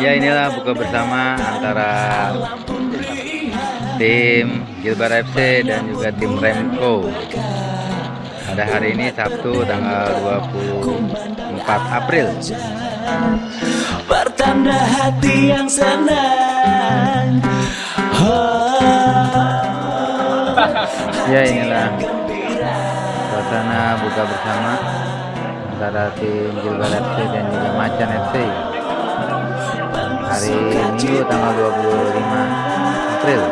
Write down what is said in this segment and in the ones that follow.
Ya inilah buka bersama antara tim Gilbar FC dan juga tim Remco. Pada hari ini Sabtu tanggal 24 April. Pertanda hati yang senang. Ya inilah suasana buka bersama antara tim Gilbar FC dan juga Macan FC hari Minggu tanggal 25 April.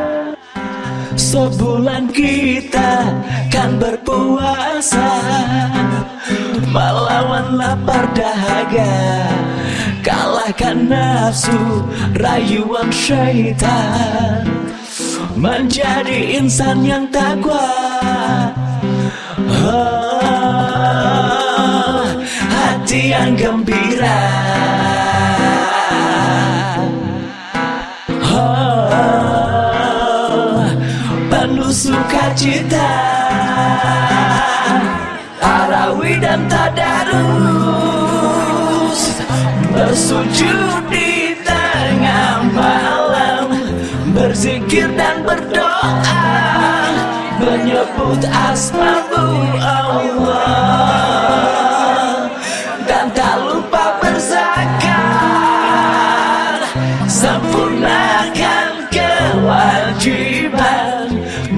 Sebulan kita kan berpuasa Melawan lapar dahaga Kalahkan nafsu rayuan syaitan. Menjadi insan yang takwa. Oh, Hati yang gembira penuh sukacita. Tarawih dan tadarus. Bersujud di tengah malam. Berzikir dan berdoa. Menyebut asmamu Allah. Dan tak lupa berzakat. Sempurnakan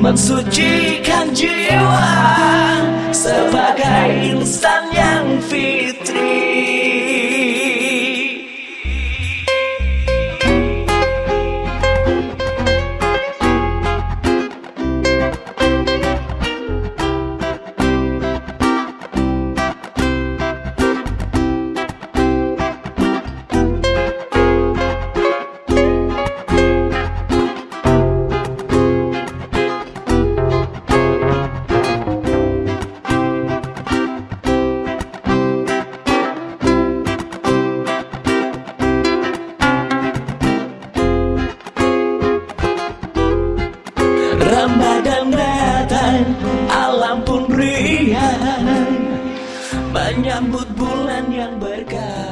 mensucikan jiwa alam pun riang Menyambut bulan yang berkah